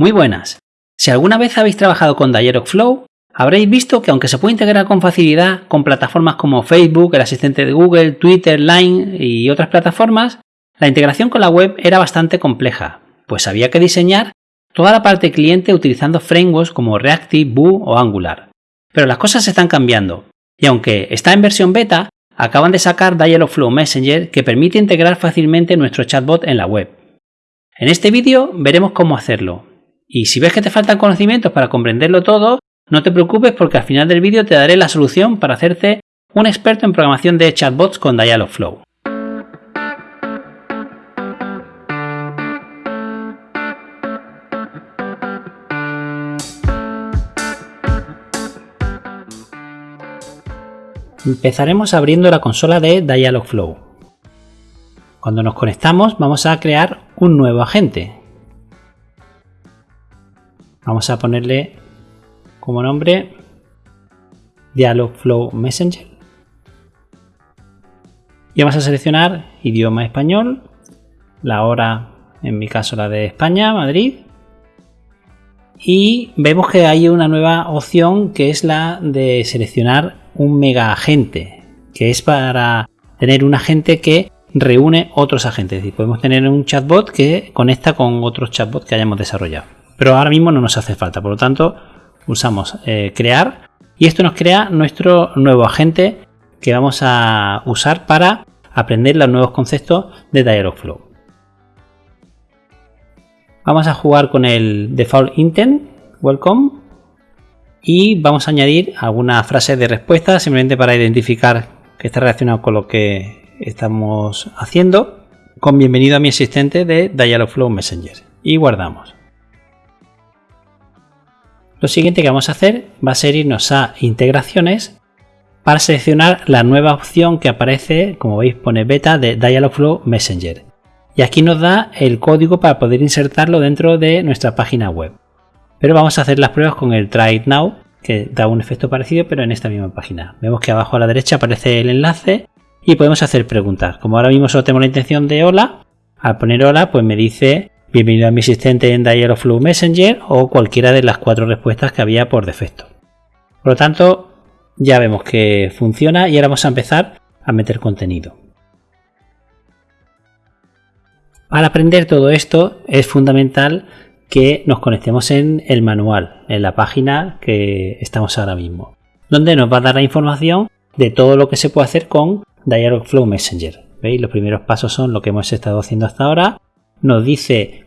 Muy buenas. Si alguna vez habéis trabajado con Dialogflow, habréis visto que aunque se puede integrar con facilidad con plataformas como Facebook, el asistente de Google, Twitter, Line y otras plataformas, la integración con la web era bastante compleja, pues había que diseñar toda la parte cliente utilizando frameworks como Reactive, Vue o Angular. Pero las cosas están cambiando, y aunque está en versión beta, acaban de sacar Dialogflow Messenger que permite integrar fácilmente nuestro chatbot en la web. En este vídeo veremos cómo hacerlo, y si ves que te faltan conocimientos para comprenderlo todo, no te preocupes porque al final del vídeo te daré la solución para hacerte un experto en programación de chatbots con Dialogflow. Empezaremos abriendo la consola de Dialogflow. Cuando nos conectamos vamos a crear un nuevo agente. Vamos a ponerle como nombre Dialogflow Messenger. Y vamos a seleccionar idioma español, la hora, en mi caso la de España, Madrid. Y vemos que hay una nueva opción que es la de seleccionar un mega agente, que es para tener un agente que reúne otros agentes. Es decir, podemos tener un chatbot que conecta con otros chatbots que hayamos desarrollado. Pero ahora mismo no nos hace falta, por lo tanto usamos eh, crear y esto nos crea nuestro nuevo agente que vamos a usar para aprender los nuevos conceptos de Dialogflow. Vamos a jugar con el default intent, welcome, y vamos a añadir algunas frases de respuesta simplemente para identificar que está relacionado con lo que estamos haciendo con bienvenido a mi asistente de Dialogflow Messenger y guardamos. Lo siguiente que vamos a hacer va a ser irnos a integraciones para seleccionar la nueva opción que aparece, como veis pone beta de Dialogflow Messenger. Y aquí nos da el código para poder insertarlo dentro de nuestra página web. Pero vamos a hacer las pruebas con el Try It Now, que da un efecto parecido pero en esta misma página. Vemos que abajo a la derecha aparece el enlace y podemos hacer preguntas. Como ahora mismo solo tengo la intención de hola, al poner hola pues me dice Bienvenido a mi asistente en Dialogflow Messenger o cualquiera de las cuatro respuestas que había por defecto. Por lo tanto, ya vemos que funciona y ahora vamos a empezar a meter contenido. Para aprender todo esto es fundamental que nos conectemos en el manual, en la página que estamos ahora mismo, donde nos va a dar la información de todo lo que se puede hacer con Dialogflow Messenger. ¿Veis? Los primeros pasos son lo que hemos estado haciendo hasta ahora nos dice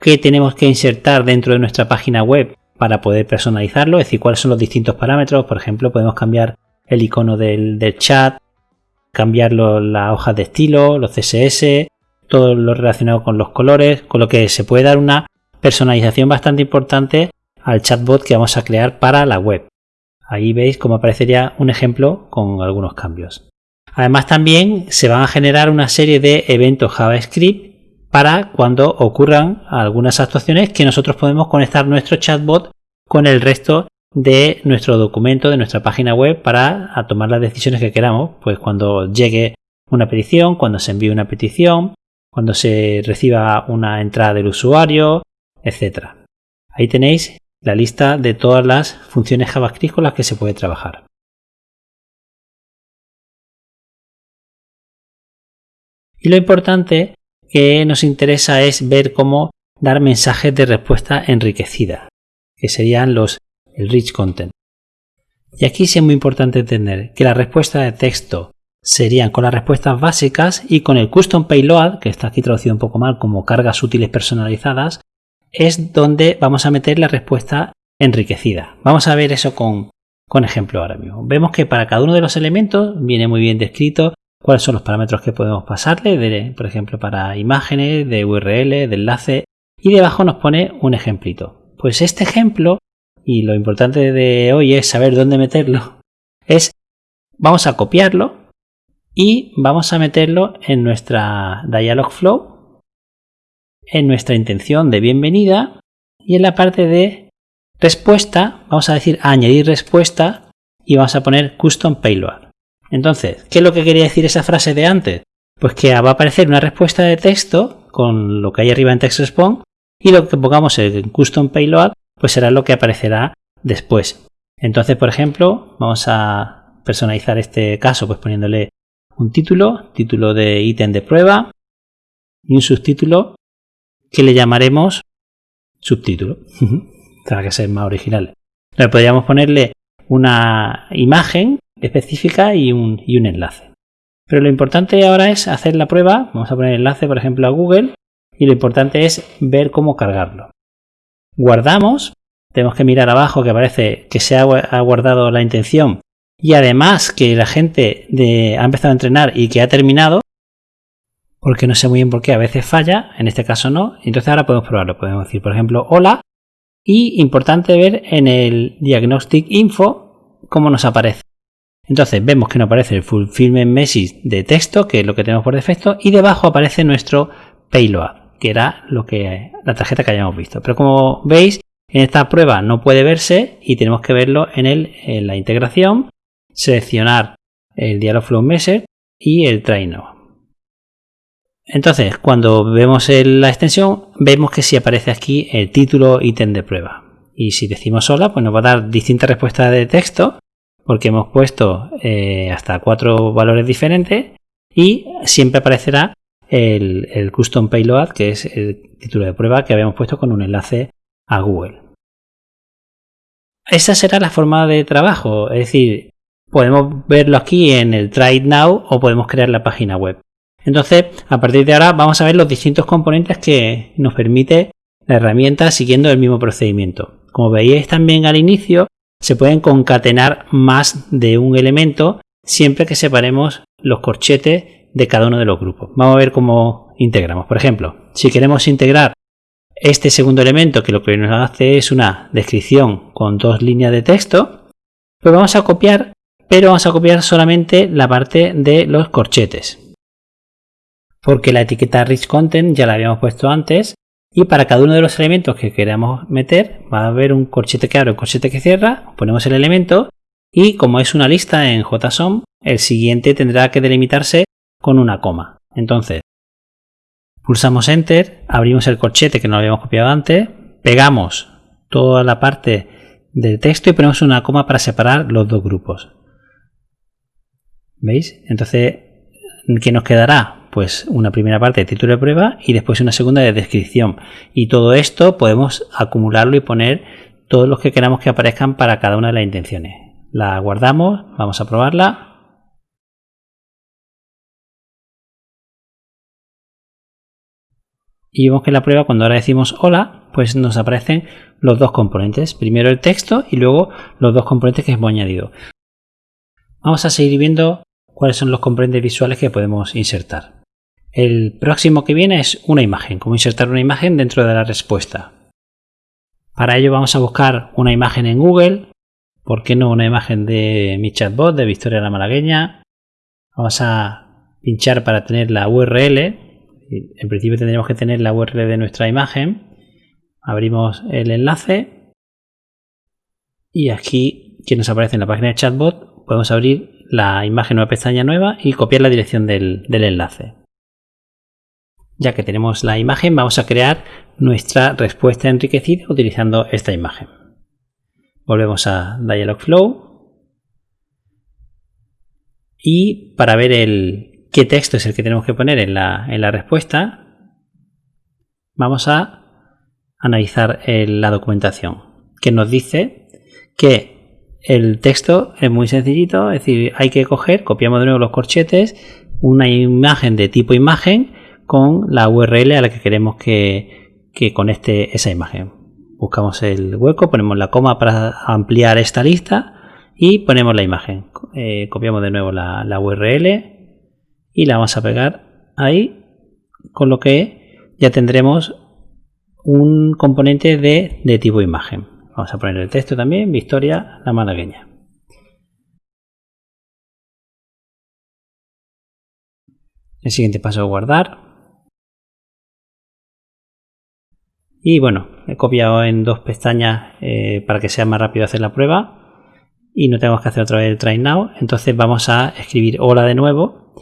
qué tenemos que insertar dentro de nuestra página web para poder personalizarlo, es decir, cuáles son los distintos parámetros. Por ejemplo, podemos cambiar el icono del, chat, cambiar las hojas de estilo, los CSS, todo lo relacionado con los colores, con lo que se puede dar una personalización bastante importante al chatbot que vamos a crear para la web. Ahí veis cómo aparecería un ejemplo con algunos cambios. Además también se van a generar una serie de eventos JavaScript para cuando ocurran algunas actuaciones que nosotros podemos conectar nuestro chatbot con el resto de nuestro documento, de nuestra página web para tomar las decisiones que queramos. Pues cuando llegue una petición, cuando se envíe una petición, cuando se reciba una entrada del usuario, etc. Ahí tenéis la lista de todas las funciones JavaScript con las que se puede trabajar. Y lo importante que nos interesa es ver cómo dar mensajes de respuesta enriquecida, que serían los el rich content. Y aquí sí es muy importante entender que la respuesta de texto serían con las respuestas básicas y con el custom payload, que está aquí traducido un poco mal como cargas útiles personalizadas, es donde vamos a meter la respuesta enriquecida. Vamos a ver eso con, con ejemplo ahora mismo. Vemos que para cada uno de los elementos viene muy bien descrito cuáles son los parámetros que podemos pasarle, por ejemplo, para imágenes, de URL, de enlace, y debajo nos pone un ejemplito. Pues este ejemplo, y lo importante de hoy es saber dónde meterlo, es vamos a copiarlo y vamos a meterlo en nuestra Dialogflow, en nuestra intención de bienvenida y en la parte de respuesta, vamos a decir añadir respuesta y vamos a poner custom payload. Entonces, ¿qué es lo que quería decir esa frase de antes? Pues que va a aparecer una respuesta de texto con lo que hay arriba en TextResponse y lo que pongamos en custom payload pues será lo que aparecerá después. Entonces, por ejemplo, vamos a personalizar este caso pues poniéndole un título, título de ítem de prueba y un subtítulo que le llamaremos subtítulo. Tendrá que ser más original. Le podríamos ponerle una imagen específica y un, y un enlace. Pero lo importante ahora es hacer la prueba. Vamos a poner enlace, por ejemplo, a Google. Y lo importante es ver cómo cargarlo. Guardamos. Tenemos que mirar abajo que aparece que se ha guardado la intención. Y además que la gente ha empezado a entrenar y que ha terminado. Porque no sé muy bien por qué a veces falla. En este caso no. Entonces ahora podemos probarlo. Podemos decir, por ejemplo, hola. Y importante ver en el Diagnostic Info cómo nos aparece. Entonces vemos que nos aparece el Fulfillment Message de texto, que es lo que tenemos por defecto, y debajo aparece nuestro Payload, que era lo que la tarjeta que hayamos visto. Pero como veis, en esta prueba no puede verse y tenemos que verlo en, el, en la integración, seleccionar el Dialogflow Message y el Try Entonces, cuando vemos la extensión, vemos que si aparece aquí el título ítem de prueba. Y si decimos sola, pues nos va a dar distintas respuestas de texto porque hemos puesto eh, hasta cuatro valores diferentes y siempre aparecerá el, custom payload que es el título de prueba que habíamos puesto con un enlace a Google. Esa será la forma de trabajo, es decir, podemos verlo aquí en el Try It Now o podemos crear la página web. Entonces, a partir de ahora vamos a ver los distintos componentes que nos permite la herramienta siguiendo el mismo procedimiento. Como veíais también al inicio, se pueden concatenar más de un elemento siempre que separemos los corchetes de cada uno de los grupos. Vamos a ver cómo integramos. Por ejemplo, si queremos integrar este segundo elemento, que lo que nos hace es una descripción con dos líneas de texto, pues vamos a copiar, pero vamos a copiar solamente la parte de los corchetes. Porque la etiqueta rich content ya la habíamos puesto antes y para cada uno de los elementos que queramos meter, va a haber un corchete que abre, un corchete que cierra, ponemos el elemento y como es una lista en JSON, el siguiente tendrá que delimitarse con una coma. Entonces, pulsamos Enter, abrimos el corchete que no habíamos copiado antes, pegamos toda la parte del texto y ponemos una coma para separar los dos grupos. ¿Veis? Entonces, ¿qué nos quedará? Pues una primera parte de título de prueba y después una segunda de descripción. Y todo esto podemos acumularlo y poner todos los que queramos que aparezcan para cada una de las intenciones. La guardamos, vamos a probarla. Y vemos que en la prueba cuando ahora decimos hola, pues nos aparecen los dos componentes. Primero el texto y luego los dos componentes que hemos añadido. Vamos a seguir viendo cuáles son los componentes visuales que podemos insertar. El próximo que viene es una imagen, cómo insertar una imagen dentro de la respuesta. Para ello vamos a buscar una imagen en Google, ¿por qué no una imagen de mi chatbot de Victoria la Malagueña? Vamos a pinchar para tener la URL, en principio tendríamos que tener la URL de nuestra imagen, abrimos el enlace y aquí que nos aparece en la página de chatbot podemos abrir la imagen una pestaña nueva y copiar la dirección del enlace. Ya que tenemos la imagen, vamos a crear nuestra respuesta enriquecida utilizando esta imagen. Volvemos a Dialogflow. Y para ver el, qué texto es el que tenemos que poner en la, en la respuesta, vamos a analizar la documentación, que nos dice que el texto es muy sencillito, es decir, hay que coger, copiamos de nuevo los corchetes, una imagen de tipo imagen, con la URL a la que queremos que, conecte esa imagen. Buscamos el hueco, ponemos la coma para ampliar esta lista y ponemos la imagen. Eh, copiamos de nuevo la, URL y la vamos a pegar ahí, con lo que ya tendremos un componente de, de tipo imagen. Vamos a poner el texto también, Victoria la malagueña. El siguiente paso es guardar. Y bueno, he copiado en dos pestañas eh, para que sea más rápido hacer la prueba y no tenemos que hacer otra vez el try now. Entonces vamos a escribir hola de nuevo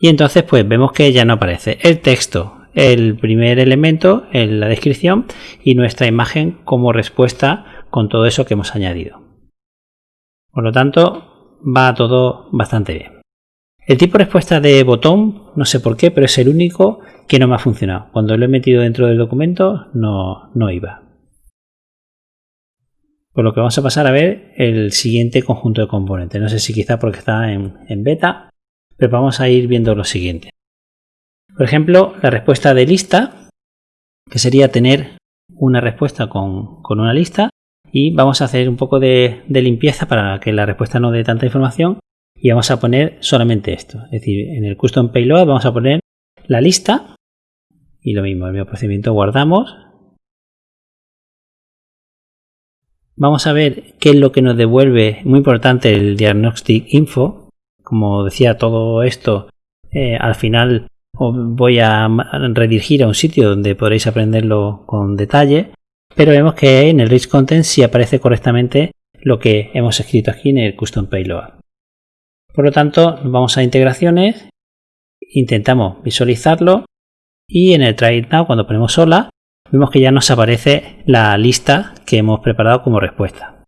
y entonces pues vemos que ya no aparece. El texto el primer elemento en la descripción y nuestra imagen como respuesta con todo eso que hemos añadido. Por lo tanto, va todo bastante bien. El tipo de respuesta de botón, no sé por qué, pero es el único que no me ha funcionado. Cuando lo he metido dentro del documento no, no iba. Por lo que vamos a pasar a ver el siguiente conjunto de componentes. No sé si quizá porque está en, beta, pero vamos a ir viendo lo siguiente. Por ejemplo, la respuesta de lista, que sería tener una respuesta con, una lista y vamos a hacer un poco de, de, limpieza para que la respuesta no dé tanta información y vamos a poner solamente esto. Es decir, en el custom payload vamos a poner la lista y lo mismo, el mismo procedimiento guardamos Vamos a ver qué es lo que nos devuelve, muy importante, el Diagnostic Info. Como decía, todo esto eh, al final voy a redirigir a un sitio donde podréis aprenderlo con detalle. Pero vemos que en el Rich Content sí aparece correctamente lo que hemos escrito aquí en el Custom Payload. Por lo tanto, vamos a integraciones, intentamos visualizarlo y en el Try It Now, cuando ponemos sola, vemos que ya nos aparece la lista que hemos preparado como respuesta.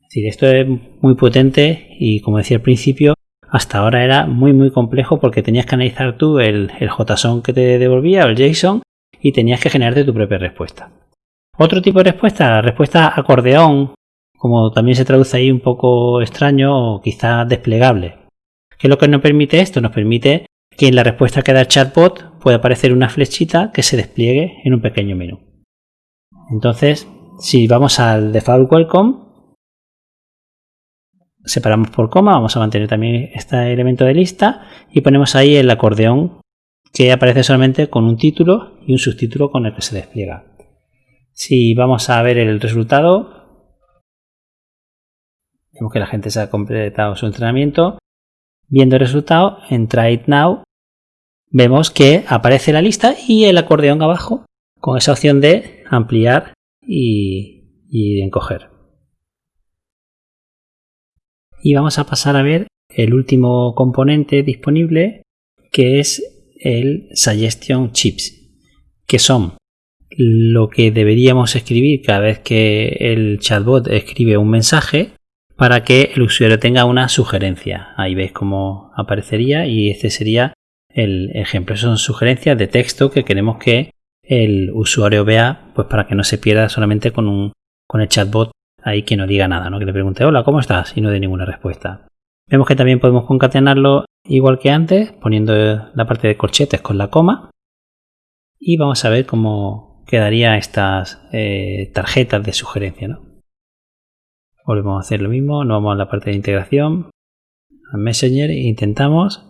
Es decir, esto es muy potente y como decía al principio, hasta ahora era muy muy complejo porque tenías que analizar tú el, el JSON que te devolvía o el JSON y tenías que generarte tu propia respuesta. Otro tipo de respuesta, la respuesta acordeón, como también se traduce ahí un poco extraño o quizá desplegable. ¿Qué es lo que nos permite esto? Nos permite que en la respuesta que da el chatbot puede aparecer una flechita que se despliegue en un pequeño menú. Entonces, si vamos al default welcome, separamos por coma, vamos a mantener también este elemento de lista y ponemos ahí el acordeón que aparece solamente con un título y un subtítulo con el que se despliega. Si vamos a ver el resultado, vemos que la gente se ha completado su entrenamiento. Viendo el resultado, en Try It Now vemos que aparece la lista y el acordeón abajo con esa opción de ampliar y, y encoger. Y vamos a pasar a ver el último componente disponible que es el Suggestion Chips, que son lo que deberíamos escribir cada vez que el chatbot escribe un mensaje para que el usuario tenga una sugerencia. Ahí veis cómo aparecería y este sería el ejemplo. Son sugerencias de texto que queremos que el usuario vea, pues para que no se pierda solamente con un con el chatbot ahí que no diga nada, ¿no? Que le pregunte hola, ¿cómo estás? y no dé ninguna respuesta. Vemos que también podemos concatenarlo igual que antes, poniendo la parte de corchetes con la coma. Y vamos a ver cómo quedaría estas eh, tarjetas de sugerencia, ¿no? Volvemos a hacer lo mismo, nos vamos a la parte de integración, a Messenger intentamos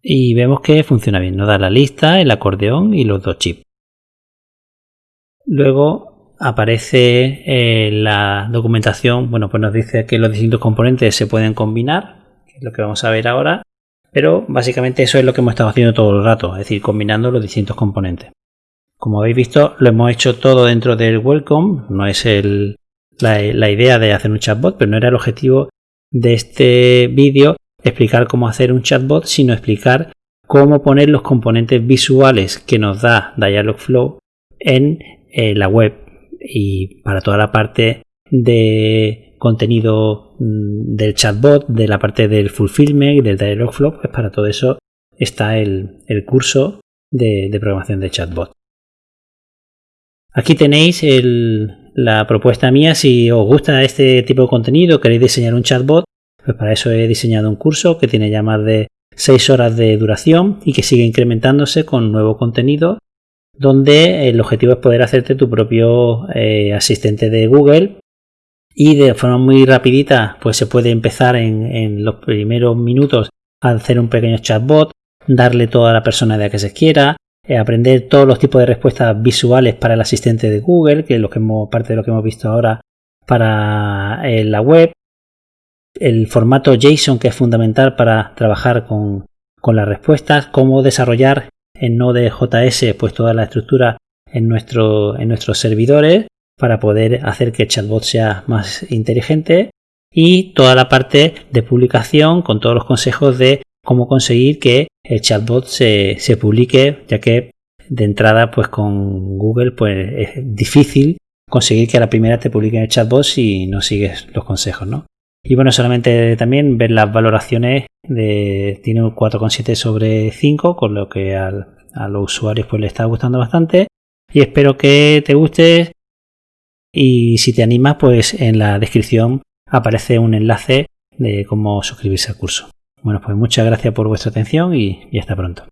y vemos que funciona bien. Nos da la lista, el acordeón y los dos chips. Luego aparece eh, la documentación, bueno, pues nos dice que los distintos componentes se pueden combinar, que es lo que vamos a ver ahora, pero básicamente eso es lo que hemos estado haciendo todo el rato, es decir, combinando los distintos componentes. Como habéis visto, lo hemos hecho todo dentro del welcome, no es la, idea de hacer un chatbot, pero no era el objetivo de este vídeo explicar cómo hacer un chatbot, sino explicar cómo poner los componentes visuales que nos da Dialogflow en eh, la web y para toda la parte de contenido mm, del chatbot, de la parte del fulfillment y del Dialogflow, pues para todo eso está el, curso de, programación de chatbot. Aquí tenéis la propuesta mía. Si os gusta este tipo de contenido, queréis diseñar un chatbot, pues para eso he diseñado un curso que tiene ya más de 6 horas de duración y que sigue incrementándose con nuevo contenido donde el objetivo es poder hacerte tu propio eh, asistente de Google y de forma muy rapidita pues se puede empezar en, los primeros minutos a hacer un pequeño chatbot, darle toda la personalidad que se quiera, eh, aprender todos los tipos de respuestas visuales para el asistente de Google, que es lo que hemos, parte de lo que hemos visto ahora para eh, la web, el formato JSON que es fundamental para trabajar con, las respuestas, cómo desarrollar en Node.js pues toda la estructura en, nuestro, en nuestros servidores para poder hacer que el chatbot sea más inteligente. Y toda la parte de publicación con todos los consejos de cómo conseguir que el chatbot se, se publique, ya que de entrada pues con Google pues es difícil conseguir que a la primera te publiquen el chatbot si no sigues los consejos, ¿no? Y bueno, solamente también ver las valoraciones de tiene un 4,7 sobre 5, con lo que al, a los usuarios pues le está gustando bastante. Y espero que te guste. Y si te animas, pues en la descripción aparece un enlace de cómo suscribirse al curso. Bueno, pues muchas gracias por vuestra atención y hasta pronto.